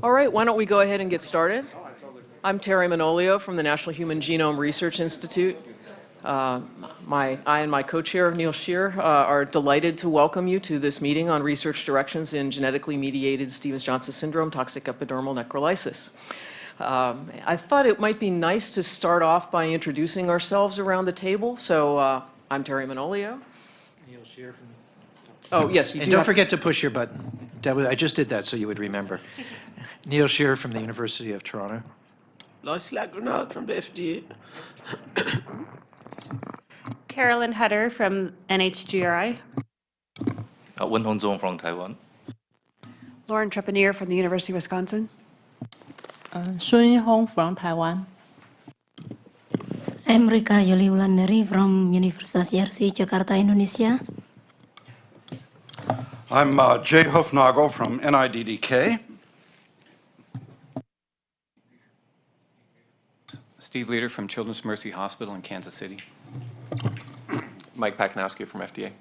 All right, why don't we go ahead and get started? I'm Teri Manolio from the National Human Genome Research Institute. Uh, my, I and my co-chair, Neil Shear, uh, are delighted to welcome you to this meeting on research directions in genetically mediated Stevens-Johnson syndrome, toxic epidermal necrolysis. Um, I thought it might be nice to start off by introducing ourselves around the table. So uh, I'm Teri Manolio. Neil Shear from Oh, yes. You And do don't have to- forget to push your button. That was- I just did that so you would remember. Neil Shearer from the University of Toronto. Lois La Grenade from the FDA. Carolyn Hutter from NHGRI. Uh, Wen-Hung Chung from Taiwan. Lauren Trepanier from the University of Wisconsin. Uh, Sun Hong from Taiwan. I'm Rika Yuliwulandari from Universitas Yarsi, Jakarta, Indonesia. I'm uh, Jay Hoofnagle from NIDDK. Steve Leeder from Children's Mercy Hospital in Kansas City. Mike Pacanowski from FDA.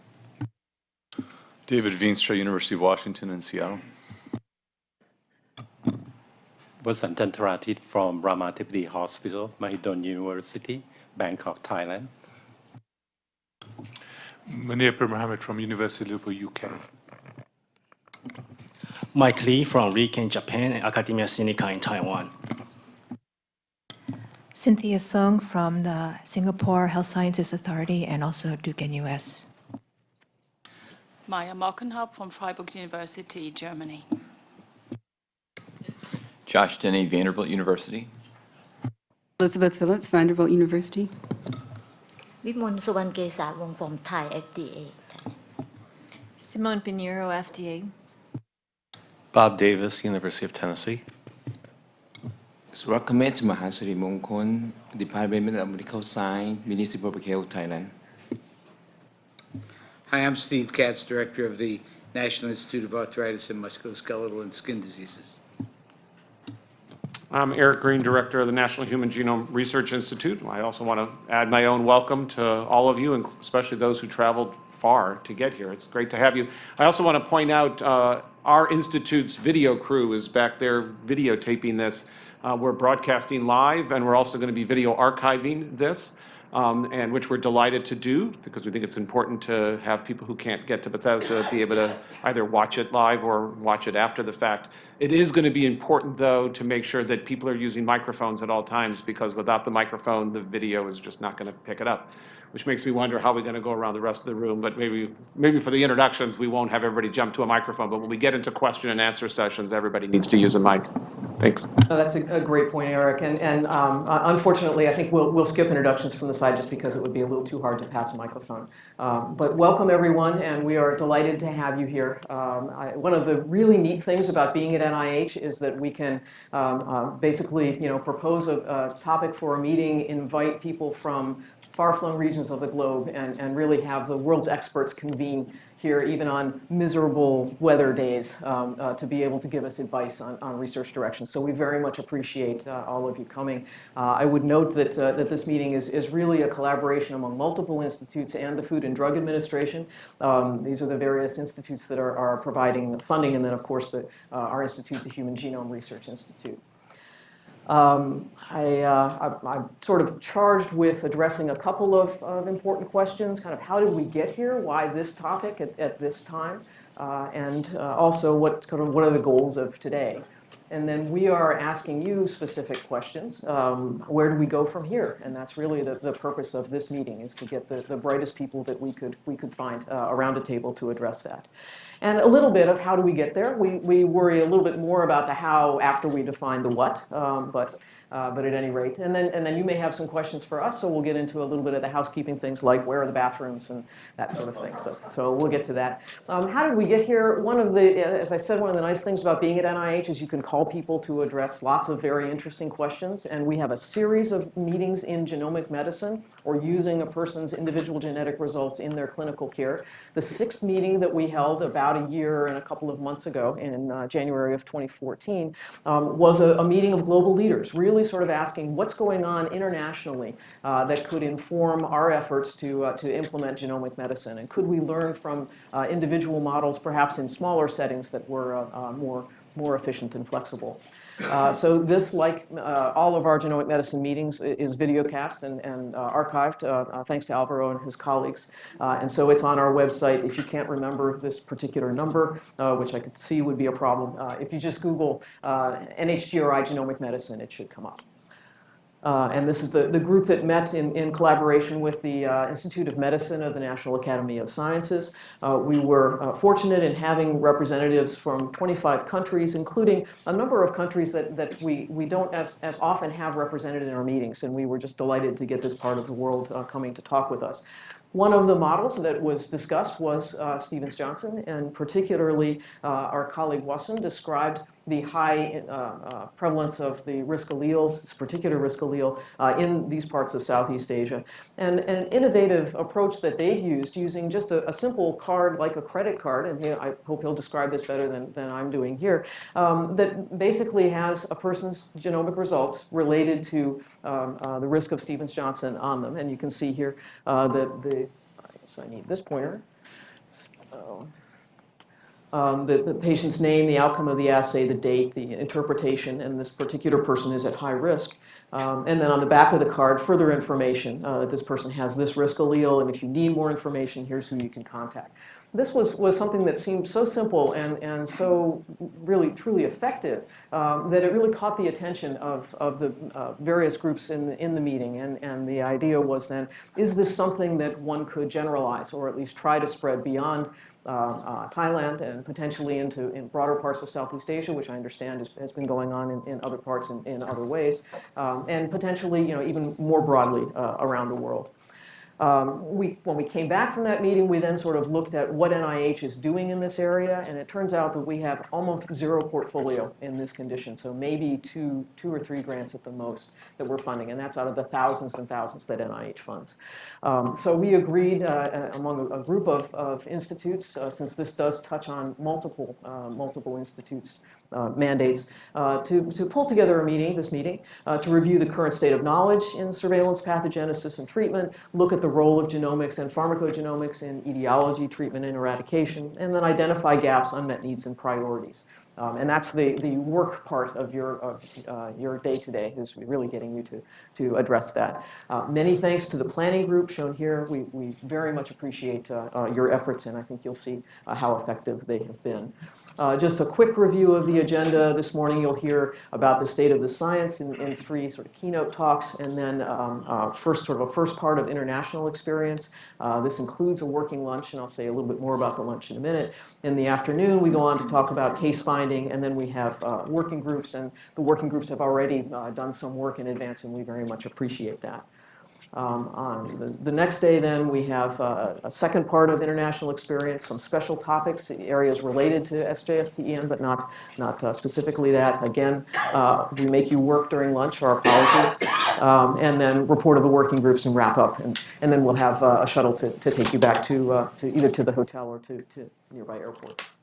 David Veenstra, University of Washington in Seattle. Wasun Chantratita from Ramathibodi Hospital, Mahidol University, Bangkok, Thailand. Munir Pirmohamed from University of Liverpool, UK. Mike Lee from Riken, Japan, and Academia Sinica in Taiwan. Cynthia Sung from the Singapore Health Sciences Authority and also Duke NUS. Maja Mockenhaupt from Freiburg University, Germany. Josh Denny, Vanderbilt University. Elizabeth Phillips, Vanderbilt University. Wimon Suwankesawong from Thai FDA. Simone Pinheiro, FDA. Bob Davis, University of Tennessee. Surakameth Mahasirimongkol, Department of Medical Science, Ministry of Public Health, Thailand. Hi, I'm Steve Katz, Director of the National Institute of Arthritis and Musculoskeletal and Skin Diseases. I'm Eric Green, Director of the National Human Genome Research Institute. I also want to add my own welcome to all of you, and especially those who traveled far to get here. It's great to have you. I also want to point out uh, our institute's video crew is back there videotaping this. Uh, We're broadcasting live, and we're also going to be video archiving this, um, and which we're delighted to do, because we think it's important to have people who can't get to Bethesda be able to either watch it live or watch it after the fact. It is going to be important, though, to make sure that people are using microphones at all times, because without the microphone, the video is just not going to pick it up, which makes me wonder how we're going to go around the rest of the room. But maybe, maybe for the introductions, we won't have everybody jump to a microphone, but when we get into question and answer sessions, everybody needs to use a mic. Thanks. No, that's a, a great point, Eric. And, and um, uh, unfortunately, I think we'll, we'll skip introductions from the side just because it would be a little too hard to pass a microphone. Um, but welcome, everyone, and we are delighted to have you here. Um, I, one of the really neat things about being at NIH is that we can um, uh, basically, you know, propose a, a topic for a meeting, invite people from far-flung regions of the globe, and, and really have the world's experts convene here, even on miserable weather days, um, uh, to be able to give us advice on, on research directions. So we very much appreciate uh, all of you coming. Uh, I would note that, uh, that this meeting is, is really a collaboration among multiple institutes and the Food and Drug Administration. Um, these are the various institutes that are, are providing the funding, and then, of course, the, uh, our institute, the Human Genome Research Institute. Um, I, uh, I, am sort of charged with addressing a couple of, of, important questions, kind of how did we get here, why this topic at, at this time, uh, and uh, also what, kind of, what are the goals of today. And then we are asking you specific questions. Um, where do we go from here? And that's really the, the purpose of this meeting, is to get the, the brightest people that we could, we could find uh, around a table to address that. And a little bit of how do we get there. We, we worry a little bit more about the how after we define the what, um, but uh, but at any rate, and then, and then you may have some questions for us, so we'll get into a little bit of the housekeeping things like where are the bathrooms and that sort of thing. So, so we'll get to that. Um, how did we get here? One of the, as I said, one of the nice things about being at NIH is you can call people to address lots of very interesting questions, and we have a series of meetings in genomic medicine or using a person's individual genetic results in their clinical care. The sixth meeting that we held about a year and a couple of months ago in uh, January of 2014 um, was a, a meeting of global leaders, really sort of asking what's going on internationally uh, that could inform our efforts to, uh, to implement genomic medicine? And could we learn from uh, individual models, perhaps in smaller settings that were uh, uh, more more efficient and flexible. Uh, so this, like uh, all of our genomic medicine meetings, is videocast and, and uh, archived, uh, uh, thanks to Alvaro and his colleagues. Uh, and so it's on our website. If you can't remember this particular number, which I could see would be a problem, if you just Google NHGRI genomic medicine, it should come up. Uh, and this is the, the group that met in, in collaboration with the uh, Institute of Medicine of the National Academy of Sciences. Uh, we were uh, fortunate in having representatives from 25 countries, including a number of countries that, that we, we don't as, as often have represented in our meetings. And we were just delighted to get this part of the world uh, coming to talk with us. One of the models that was discussed was uh, Stevens-Johnson, and particularly our colleague Wasun described the high uh, uh, prevalence of the risk alleles, this particular risk allele, uh, in these parts of Southeast Asia. And an innovative approach that they've used using just a, a simple card like a credit card, and he, I hope he'll describe this better than, than I'm doing here, um, that basically has a person's genomic results related to um, uh, the risk of Stevens-Johnson on them. And you can see here uh, that the, I guess I need this pointer. So, um, the, the, patient's name, the outcome of the assay, the date, the interpretation, and this particular person is at high risk. Um, and then on the back of the card, further information. Uh, this person has this risk allele, and if you need more information, here's who you can contact. This was, was something that seemed so simple and, and so really truly effective um, that it really caught the attention of, of the uh, various groups in the, in the meeting. And, and the idea was then, is this something that one could generalize or at least try to spread beyond Thailand and potentially into in broader parts of Southeast Asia, which I understand is, has been going on in, in other parts in, in other ways, um, and potentially you know, even more broadly uh, around the world. Um, we, when we came back from that meeting, we then sort of looked at what NIH is doing in this area, and it turns out that we have almost zero portfolio in this condition, so maybe two, two or three grants at the most that we're funding, and that's out of the thousands and thousands that NIH funds. Um, so we agreed uh, among a, a, group of, of institutes, uh, since this does touch on multiple, uh, multiple institutes uh, mandates uh, to, to pull together a meeting, this meeting, uh, to review the current state of knowledge in surveillance, pathogenesis, and treatment, look at the role of genomics and pharmacogenomics in etiology, treatment, and eradication, and then identify gaps, unmet needs, and priorities. Um, and that's the, the work part of your, of, uh, your day today is really getting you to, to address that. Uh, many thanks to the planning group shown here. We, we very much appreciate uh, uh your efforts and I think you'll see uh, how effective they have been. Uh, just a quick review of the agenda. This morning you'll hear about the state of the science in, in three sort of keynote talks and then um, first sort of a first part of international experience. this includes a working lunch and I'll say a little bit more about the lunch in a minute. In the afternoon we go on to talk about case finding finding, and then we have uh, working groups, and the working groups have already uh, done some work in advance, and we very much appreciate that. Um, on the, the, next day, then, we have uh, a second part of international experience, some special topics, areas related to SJS/TEN, but not, not uh, specifically that. Again, uh, we make you work during lunch, our apologies, um, and then report of the working groups and wrap up. And, and then we'll have uh, a shuttle to, to take you back to, uh, to either to the hotel or to, to nearby airports.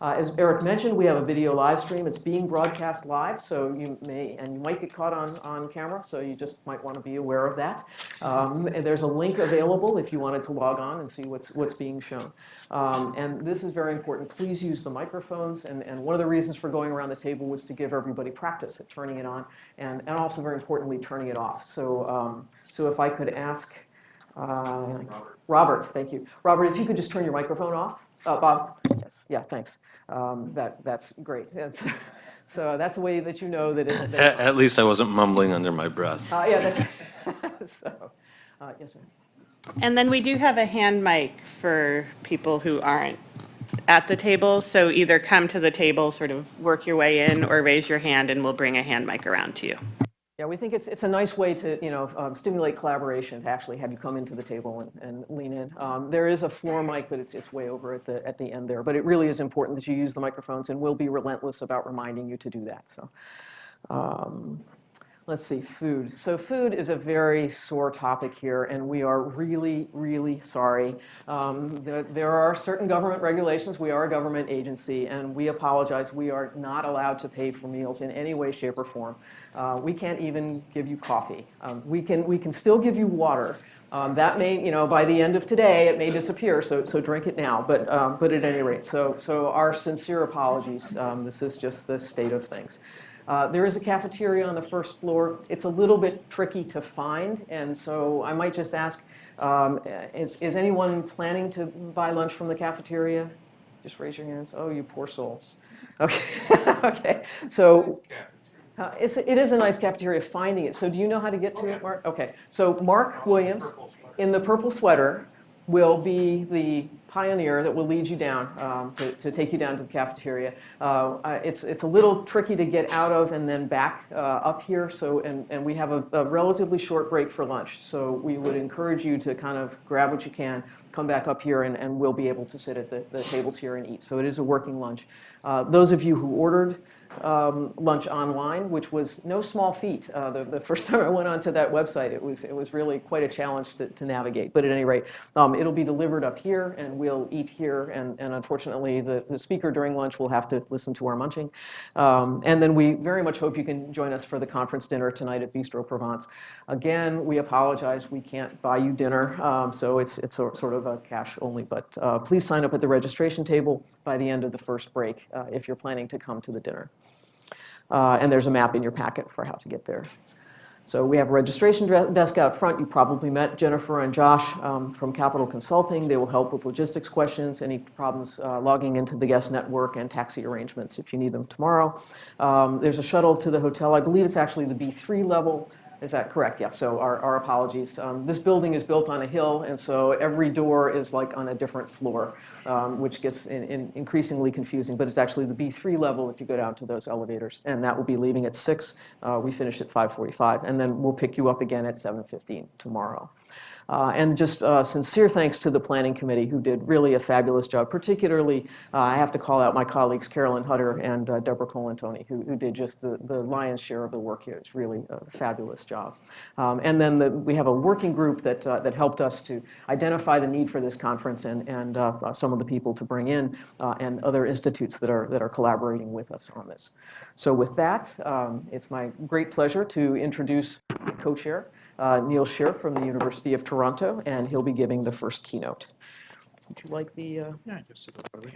Uh, as Eric mentioned, we have a video live stream. It's being broadcast live, so you may, and you might get caught on, on camera, so you just might want to be aware of that. Um, there's a link available if you wanted to log on and see what's, what's being shown. Um, and this is very important. Please use the microphones, and, and one of the reasons for going around the table was to give everybody practice at turning it on, and, and also very importantly, turning it off. So, um, so if I could ask uh, Robert. Robert, thank you. Robert, if you could just turn your microphone off. Uh, Bob? Yes, yeah, thanks. Um, that, that's great. That's, so that's a way that you know that it's... At, at, least I wasn't mumbling under my breath. Uh, yeah, that's so, uh, yes, ma'am. And then we do have a hand mic for people who aren't at the table. So either come to the table, sort of work your way in, or raise your hand and we'll bring a hand mic around to you. Yeah, we think it's, it's a nice way to you know, um, stimulate collaboration to actually have you come into the table and, and lean in. Um, there is a floor mic, but it's, it's way over at the, at the end there. But it really is important that you use the microphones, and we'll be relentless about reminding you to do that. So. Um, Let's see, food. So food is a very sore topic here, and we are really, really sorry. Um, there, there, are certain government regulations. We are a government agency, and we apologize. We are not allowed to pay for meals in any way, shape, or form. Uh, we can't even give you coffee. Um, we, can, we can still give you water, Um, That may, you know, by the end of today, it may disappear, so, so drink it now, but, um, but at any rate, so, so our sincere apologies. Um, This is just the state of things. Uh, There is a cafeteria on the first floor. It's a little bit tricky to find, and so I might just ask, um, is, is anyone planning to buy lunch from the cafeteria? Just raise your hands. Oh, you poor souls. Okay, okay, so. Uh, It's, it is a nice cafeteria, finding it. So do you know how to get to it, Mark? Okay, so Mark Williams, in the purple sweater, will be the pioneer that will lead you down, um, to, to take you down to the cafeteria. Uh, It's, it's a little tricky to get out of and then back uh, up here, so, and, and we have a a relatively short break for lunch. So we would encourage you to kind of grab what you can, come back up here, and, and we'll be able to sit at the, the tables here and eat. So it is a working lunch. Uh, Those of you who ordered um, lunch online, which was no small feat. Uh, The the first time I went onto that website, it was, it was really quite a challenge to to navigate. But at any rate, um, it'll be delivered up here, and we'll eat here, and and unfortunately, the the speaker during lunch will have to listen to our munching. Um, And then we very much hope you can join us for the conference dinner tonight at Bistro Provence. Again, we apologize, we can't buy you dinner, um, so it's it's a- sort of a cash only, but uh, please sign up at the registration table by the end of the first break uh, if you're planning to come to the dinner. Uh, And there's a map in your packet for how to get there. So we have a registration desk out front. You probably met Jennifer and Josh um, from Capital Consulting. They will help with logistics questions, any problems uh, logging into the guest network, and taxi arrangements if you need them tomorrow. Um, There's a shuttle to the hotel. I believe it's actually the B3 level. Is that correct? Yeah, so our our apologies. Um, This building is built on a hill, and so every door is like on a different floor, um, which gets in- in- increasingly confusing. But it's actually the B3 level if you go down to those elevators, and that will be leaving at 6. Uh, We finish at 5:45, and then we'll pick you up again at 7:15 tomorrow. Uh, And just uh, sincere thanks to the Planning Committee, who did really a fabulous job. Particularly, uh, I have to call out my colleagues Carolyn Hutter and uh, Deborah Colantoni, who who did just the the lion's share of the work here. It's really a fabulous job. Um, And then the- we have a working group that uh, that helped us to identify the need for this conference and and uh, some of the people to bring in, and other institutes that are that are collaborating with us on this. So with that, um, it's my great pleasure to introduce co-chair, uh, Neil Shear from the University of Toronto, and he'll be giving the first keynote. Would you like the? uh, Yeah, just sit over